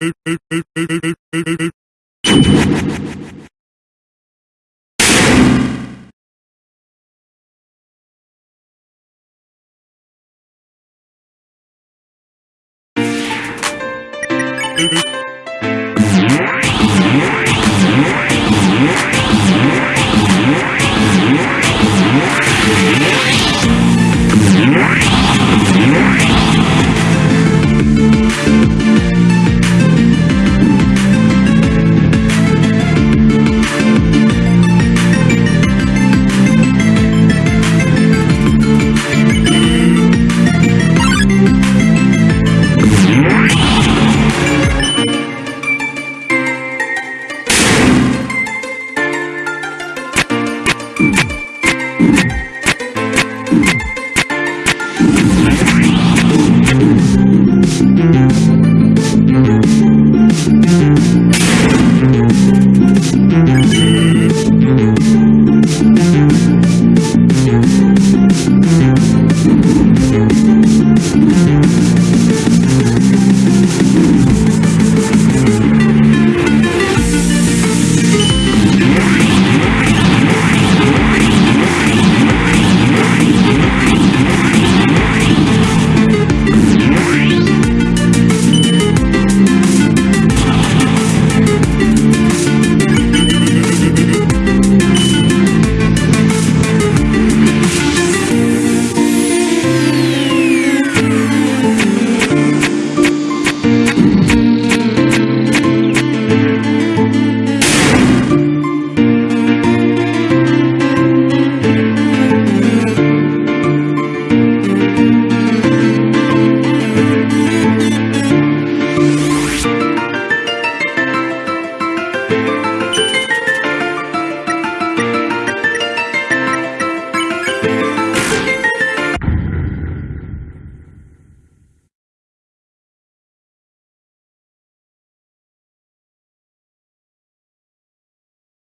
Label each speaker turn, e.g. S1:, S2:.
S1: ええええええええ
S2: Thank you.